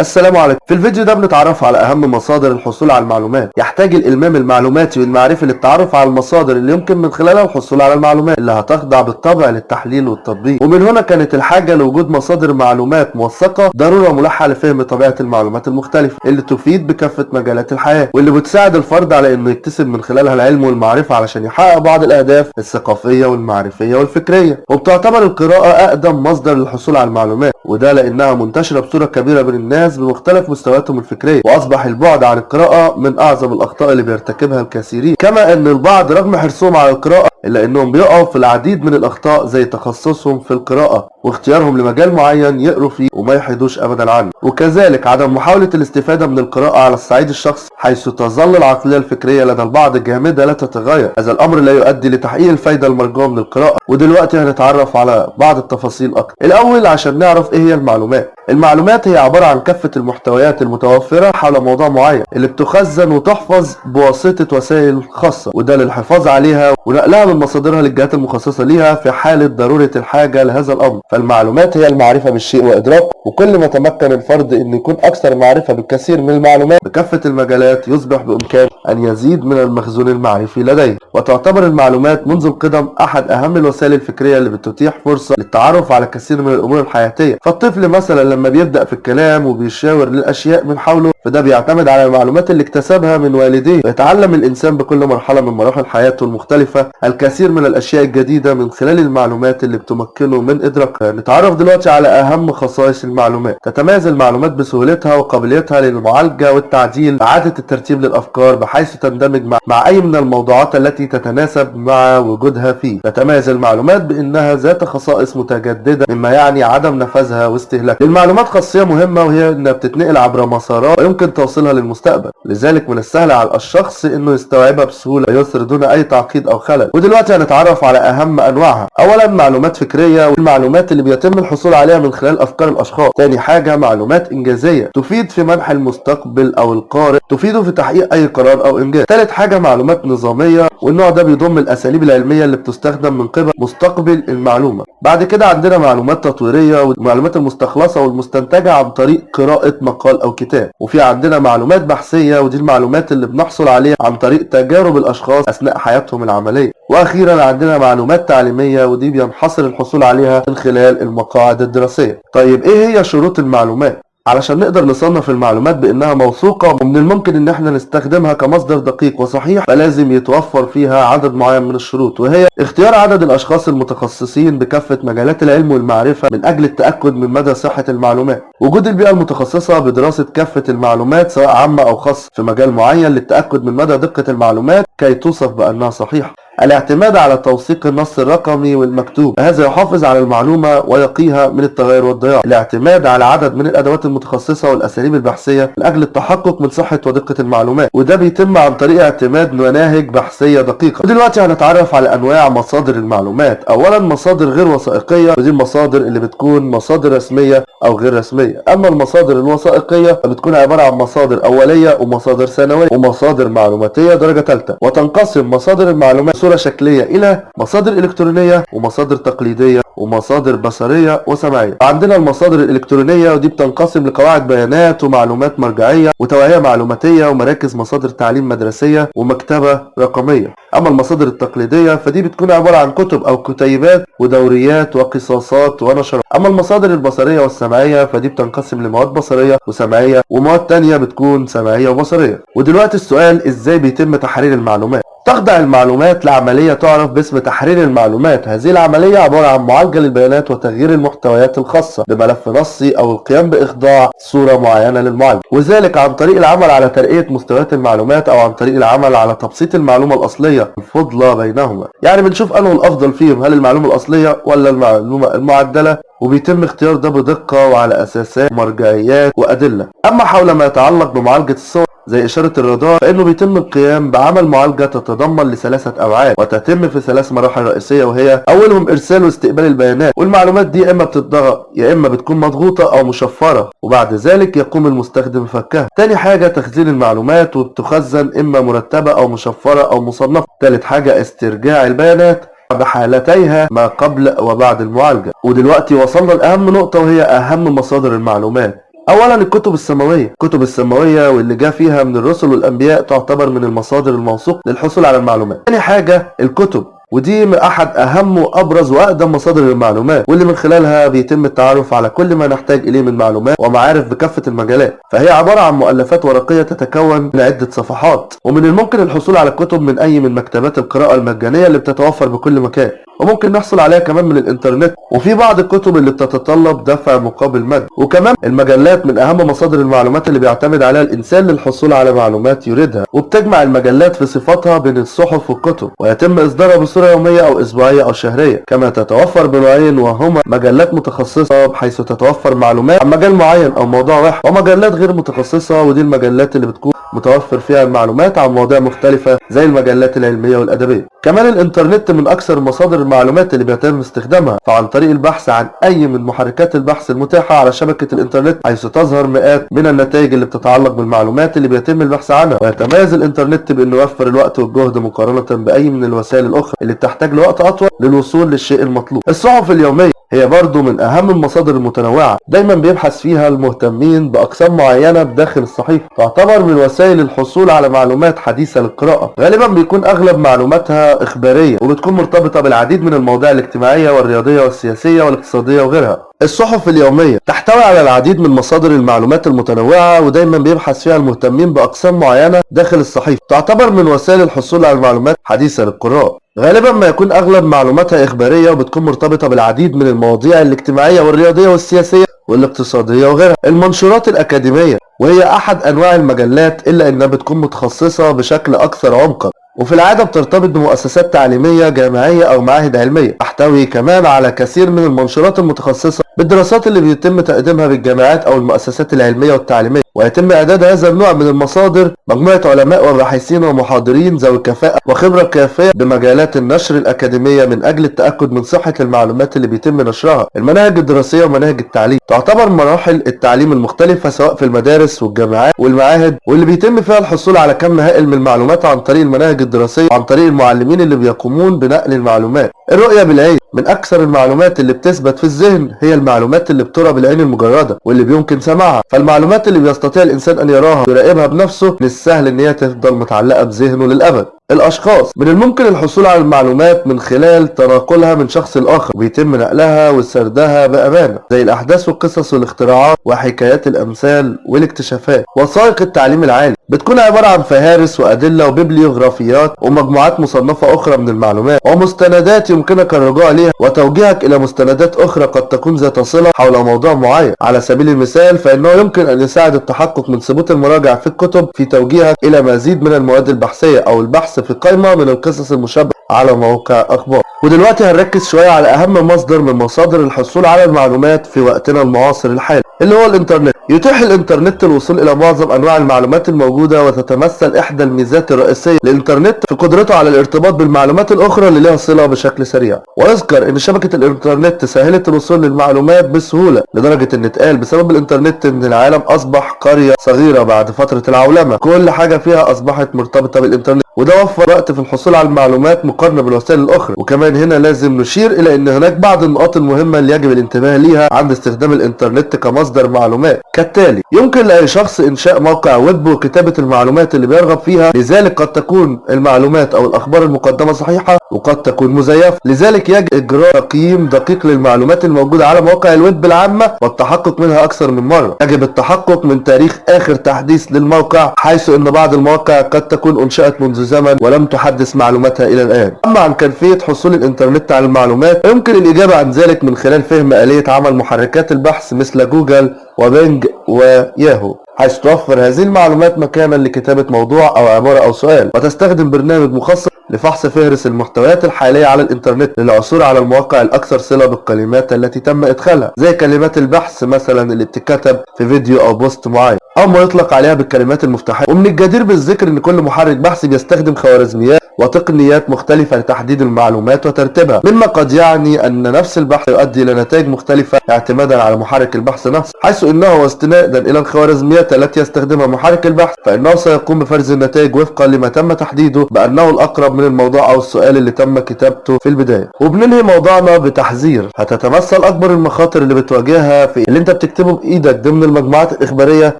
السلام عليكم. في الفيديو ده بنتعرف على أهم مصادر الحصول على المعلومات. يحتاج الإلمام المعلوماتي والمعرفي للتعرف على المصادر اللي يمكن من خلالها الحصول على المعلومات اللي هتخضع بالطبع للتحليل والتطبيق. ومن هنا كانت الحاجة لوجود مصادر معلومات موثقة ضرورة ملحة لفهم طبيعة المعلومات المختلفة اللي تفيد بكافة مجالات الحياة واللي بتساعد الفرد على إنه يكتسب من خلالها العلم والمعرفة علشان يحقق بعض الأهداف الثقافية والمعرفية والفكرية. وبتعتبر القراءة أقدم مصدر للحصول على المعلومات وده لأنها منتشرة بصورة كبيرة بين الناس بمختلف مستوياتهم الفكرية وأصبح البعد عن القراءة من أعظم الأخطاء اللي بيرتكبها الكثيرين. كما إن البعض رغم حرصهم على القراءة إلا أنهم بيقعوا في العديد من الأخطاء زي تخصصهم في القراءة واختيارهم لمجال معين يقروا فيه وما يحيدوش أبدا عنه. وكذلك عدم محاولة الاستفادة من القراءة على الصعيد الشخصي حيث تظل العقلية الفكرية لدى البعض جامدة لا تتغير. هذا الأمر لا يؤدي لتحقيق الفايدة المرجوة من القراءة. ودلوقتي هنتعرف على بعض التفاصيل أكتر. الأول عشان نعرف إيه هي المعلومات. المعلومات هي عبارة عن كافة المحتويات المتوفرة حول موضوع معين اللي بتخزن وتحفظ بواسطة وسائل خاصة وده للحفاظ عليها ونقلها من مصادرها للجهات المخصصة ليها في حالة ضرورة الحاجة لهذا الأمر. فالمعلومات هي المعرفة بالشيء وإدراكه وكل ما تمكن الفرد أن يكون أكثر معرفة بالكثير من المعلومات. بكافة المجالات يصبح بإمكانه أن يزيد من المخزون المعرفي لديه. وتعتبر المعلومات منذ القدم أحد أهم الوسائل الفكرية اللي بتتيح فرصة للتعرف على كثير من الأمور الحياتية. فالطفل مثلا لما بيبدأ في الكلام وبيشاور للأشياء من حوله فده بيعتمد على المعلومات اللي اكتسبها من والديه. ويتعلم الإنسان بكل مرحلة من مراحل حياته المختلفة الكثير من الأشياء الجديدة من خلال المعلومات اللي بتمكنه من إدراكها نتعرف دلوقتي على أهم خصائص المعلومات. تتميز المعلومات بسهولتها وقابليتها للمعالجة والتعديل. إعادة الترتيب للأفكار بحيث تندمج مع, مع أي من الموضوعات التي تتناسب مع وجودها فيه. تتميز المعلومات بأنها ذات خصائص متجددة مما يعني عدم نفاذها واستهلاكها. للمعلومات خاصية مهمة وهي أنها بتتنقل عبر مسارات. ويمكن توصيلها للمستقبل. لذلك من السهل على الشخص أنه يستوعبها بسهولة ويسر دون أي تعقيد أو خلل. ودلوقتي هنتعرف على أهم أنواعها. أولا معلومات فكرية والمعلومات اللي بيتم الحصول عليها من خلال أفكار الأشخاص. تاني حاجة معلومات إنجازية. تفيد في منح المستقبل أو القارئ. تفيده في تحقيق أي قرار أو إنجاز. تالت حاجة معلومات نظامية. والنوع ده بيضم الأساليب العلمية اللي بتستخدم من قبل مستقبل المعلومة. بعد كده عندنا معلومات تطويرية والمعلومات المستخلصة والمستنتجة عن طريق قراءة مقال أو كتاب. وفي عندنا معلومات بحثية ودي المعلومات اللي بنحصل عليها عن طريق تجارب الأشخاص أثناء حياتهم العملية. وأخيرا عندنا معلومات تعليمية ودي بينحصر الحصول عليها من خلال المقاعد الدراسية. طيب إيه هي شروط المعلومات؟ علشان نقدر نصنف المعلومات بأنها موثوقة ومن الممكن إن إحنا نستخدمها كمصدر دقيق وصحيح فلازم يتوفر فيها عدد معين من الشروط وهي اختيار عدد الأشخاص المتخصصين بكافة مجالات العلم والمعرفة من أجل التأكد من مدى صحة المعلومات. وجود البيئة المتخصصة بدراسة كافة المعلومات سواء عامة أو خاصة في مجال معين للتأكد من مدى دقة المعلومات كي توصف بأنها صحيحة. الاعتماد على توثيق النص الرقمي والمكتوب هذا يحافظ على المعلومة ويقيها من التغير والضياع. الاعتماد على عدد من الأدوات المتخصصة والأساليب البحثية من أجل التحقق من صحة ودقة المعلومات وده بيتم عن طريق اعتماد مناهج بحثية دقيقة. ودلوقتي هنتعرف على أنواع مصادر المعلومات. أولا مصادر غير وثائقية ودي المصادر اللي بتكون مصادر رسمية أو غير رسمية. أما المصادر الوثائقية فبتكون عبارة عن مصادر أولية ومصادر ثانوية ومصادر معلوماتية درجة ثالثة. وتنقسم مصادر المعلومات صورة شكلية إلى مصادر إلكترونية ومصادر تقليدية ومصادر بصرية وسمعية. عندنا المصادر الإلكترونية ودي بتنقسم لقواعد بيانات ومعلومات مرجعية وتوعية معلوماتية ومراكز مصادر تعليم مدرسية ومكتبة رقمية. أما المصادر التقليدية فدي بتكون عبارة عن كتب أو كتيبات ودوريات وقصاصات ونشرات. أما المصادر البصرية والسمعية فدي بتنقسم لمواد بصرية وسمعية ومواد تانية بتكون سمعية وبصرية. ودلوقتي السؤال إزاي بيتم تحرير المعلومات؟ تخضع المعلومات لعملية تعرف باسم تحرير المعلومات. هذه العملية عبارة عن معالجة للبيانات وتغيير المحتويات الخاصة بملف نصي أو القيام بإخضاع صورة معينة للمعالجة وذلك عن طريق العمل على ترقية مستويات المعلومات أو عن طريق العمل على تبسيط المعلومة الأصلية الفضلة بينهما. يعني بنشوف أنه الأفضل فيهم هل المعلومة الأصلية ولا المعلومة المعدلة؟ وبيتم اختيار ده بدقة وعلى أساسات مرجعيات وأدلة. أما حول ما يتعلق بمعالجة الصور زي إشارة الرادار فإنه بيتم القيام بعمل معالجة تتضمن لثلاثة أبعاد وتتم في ثلاث مراحل رئيسية وهي أولهم إرسال واستقبال البيانات والمعلومات دي يا إما بتتضغط يا إما بتكون مضغوطة أو مشفرة وبعد ذلك يقوم المستخدم بفكها تاني حاجة تخزين المعلومات وبتخزن إما مرتبة أو مشفرة أو مصنفة. تالت حاجة استرجاع البيانات بحالتيها ما قبل وبعد المعالجة. ودلوقتي وصلنا لأهم نقطة وهي أهم مصادر المعلومات. اولا الكتب السماوية. الكتب السماوية واللي جاء فيها من الرسل والأنبياء تعتبر من المصادر الموثوق للحصول على المعلومات. ثاني حاجة الكتب. ودي أحد أهم وأبرز وأقدم مصادر المعلومات واللي من خلالها بيتم التعرف على كل ما نحتاج إليه من معلومات ومعارف بكافة المجالات. فهي عبارة عن مؤلفات ورقية تتكون من عدة صفحات. ومن الممكن الحصول على الكتب من أي من مكتبات القراءة المجانية اللي بتتوفر بكل مكان. وممكن نحصل عليها كمان من الإنترنت. وفي بعض الكتب اللي بتتطلب دفع مقابل مادي وكمان المجلات من أهم مصادر المعلومات اللي بيعتمد عليها الإنسان للحصول على معلومات يريدها. وبتجمع المجلات في صفاتها بين الصحف والكتب. ويتم إصدارها بصورة يومية أو أسبوعية أو شهرية. كما تتوفر بنوعين وهما مجلات متخصصة بحيث تتوفر معلومات عن مجال معين أو موضوع واحد. ومجلات غير متخصصة ودي المجلات اللي بتكون متوفر فيها المعلومات عن مواضيع مختلفة زي المجلات العلمية والأدبية. كمان الإنترنت من أكثر مصادر المعلومات اللي بيتم استخدامها فعن طريق البحث عن أي من محركات البحث المتاحة على شبكة الإنترنت حيث تظهر مئات من النتائج اللي بتتعلق بالمعلومات اللي بيتم البحث عنها. ويتميز الإنترنت بأنه يوفر الوقت والجهد مقارنة بأي من الوسائل الأخرى اللي بتحتاج لوقت أطول للوصول للشيء المطلوب. الصحف اليومية هي برضو من أهم المصادر المتنوعة. دايما بيبحث فيها المهتمين بأقسام معينة بداخل الصحيفة تعتبر من وسائل الحصول على معلومات حديثة للقراءة. غالبا بيكون أغلب معلوماتها إخبارية وبتكون مرتبطة بالعديد من المواضيع الاجتماعية والرياضية والسياسية والاقتصادية وغيرها. الصحف اليومية تحتوي على العديد من مصادر المعلومات المتنوعة ودايما بيبحث فيها المهتمين بأقسام معينة داخل الصحيفة تعتبر من وسائل الحصول على المعلومات حديثة للقراء. غالبا ما يكون أغلب معلوماتها إخبارية وبتكون مرتبطة بالعديد من المواضيع الاجتماعية والرياضية والسياسية والاقتصادية وغيرها. المنشورات الأكاديمية وهي أحد أنواع المجلات إلا أنها بتكون متخصصة بشكل أكثر عمقا. وفي العادة بترتبط بمؤسسات تعليمية جامعية أو معاهد علمية. تحتوي كمان على كثير من المنشورات المتخصصة بالدراسات اللي بيتم تقديمها بالجامعات أو المؤسسات العلمية والتعليمية ويتم إعداد هذا النوع من المصادر مجموعة علماء وباحثين ومحاضرين ذوي كفاءة وخبرة كافية بمجالات النشر الأكاديمية من أجل التأكد من صحة المعلومات اللي بيتم نشرها. المناهج الدراسية ومناهج التعليم تعتبر مراحل التعليم المختلفة سواء في المدارس والجامعات والمعاهد واللي بيتم فيها الحصول على كم هائل من المعلومات عن طريق المناهج الدراسية وعن طريق المعلمين اللي بيقومون بنقل المعلومات. الرؤية بالعين من أكثر المعلومات اللي بتثبت في الذهن هي المعلومات اللي بترى بالعين المجردة واللي بيمكن سماعها. فالمعلومات اللي بيستطيع الإنسان أن يراها ويراقبها بنفسه من السهل إن هي تفضل متعلقة بذهنه للأبد. الأشخاص. من الممكن الحصول على المعلومات من خلال تناقلها من شخص لآخر. ويتم نقلها وسردها بأمانة. زي الأحداث والقصص والاختراعات وحكايات الأمثال والاكتشافات. وثائق التعليم العالي. بتكون عبارة عن فهارس وأدلة وبيبليوغرافيات ومجموعات مصنفة أخرى من المعلومات. ومستندات يمكنك الرجوع لها وتوجيهك إلى مستندات أخرى قد تكون ذات صلة حول موضوع معين. على سبيل المثال فإنه يمكن أن يساعد التحقق من ثبوت المراجع في الكتب في توجيهك إلى مزيد من المواد البحثية أو البحث في قائمة من القصص المشابهة على موقع أخبار. ودلوقتي هنركز شوية على أهم مصدر من مصادر الحصول على المعلومات في وقتنا المعاصر الحالي اللي هو الإنترنت. يتيح الإنترنت الوصول إلى معظم أنواع المعلومات الموجودة وتتمثل إحدى الميزات الرئيسية. للإنترنت في قدرته على الارتباط بالمعلومات الأخرى اللي لها صلة بشكل سريع. ويذكر إن شبكة الإنترنت سهلت الوصول للمعلومات بسهولة لدرجة إن اتقال بسبب الإنترنت إن العالم أصبح قرية صغيرة بعد فترة العولمة. كل حاجة فيها أصبحت مرتبطة بالإنترنت. وده وفر وقت في الحصول على المعلومات مقارنة بالوسائل الأخرى. وكمان هنا لازم نشير إلى أن هناك بعض النقاط المهمة اللي يجب الانتباه ليها عند استخدام الإنترنت كمصدر معلومات. كالتالي يمكن لأي شخص إنشاء موقع ويب وكتابة المعلومات اللي بيرغب فيها لذلك قد تكون المعلومات أو الأخبار المقدمة صحيحة وقد تكون مزيفة. لذلك يجب إجراء تقييم دقيق للمعلومات الموجودة على مواقع الويب العامة والتحقق منها أكثر من مرة. يجب التحقق من تاريخ آخر تحديث للموقع حيث أن بعض المواقع قد تكون أنشأت منذ زمن ولم تحدث معلوماتها إلى الآن. أما عن كيفية حصول الإنترنت على المعلومات يمكن الإجابة عن ذلك من خلال فهم آلية عمل محركات البحث مثل جوجل وبينج وياهو. حيث توفر هذه المعلومات مكانا لكتابة موضوع أو عبارة أو سؤال وتستخدم برنامج مخصص لفحص فهرس المحتويات الحالية على الإنترنت للعثور على المواقع الأكثر صلة بالكلمات التي تم إدخالها زي كلمات البحث مثلا اللي بتتكتب في فيديو أو بوست معين أو ما يطلق عليها بالكلمات المفتاحية. ومن الجدير بالذكر إن كل محرك بحث بيستخدم خوارزميات وتقنيات مختلفة لتحديد المعلومات وترتيبها. مما قد يعني أن نفس البحث يؤدي إلى نتائج مختلفة اعتمادا على محرك البحث نفسه. حيث إنه واستنادا إلى الخوارزميات التي يستخدمها محرك البحث فإنه سيقوم بفرز النتائج وفقا لما تم تحديده بأنه الأقرب من الموضوع أو السؤال اللي تم كتابته في البداية. وبننهي موضوعنا بتحذير. هتتمثل أكبر المخاطر اللي بتواجهها في اللي أنت بتكتبه بإيدك ضمن المجموعات الإخبارية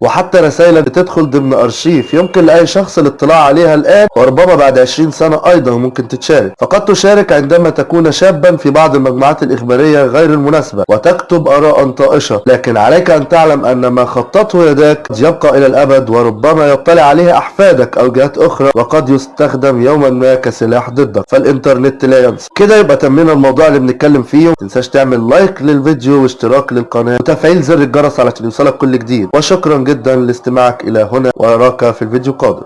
وحتى رسائلك بتدخل ضمن أرشيف. يمكن لأي شخص الاطلاع عليها الآن وربما بعد 20 سنة أيضا ممكن تتشارك. فقد تشارك عندما تكون شابا في بعض المجموعات الإخبارية غير المناسبة وتكتب آراء طائشة. لكن عليك أن تعلم أن ما خطته يداك قد يبقى إلى الأبد وربما يطلع عليه أحفادك أو جهات أخرى وقد يستخدم يوما ما كسلاح ضدك. فالإنترنت لا ينسى. كده يبقى تمينا الموضوع اللي بنتكلم فيه. متنساش تعمل لايك للفيديو واشتراك للقناة. وتفعيل زر الجرس علشان يوصلك كل جديد. وشكرا جدا لاستماعك إلى هنا. وأراك في الفيديو القادم.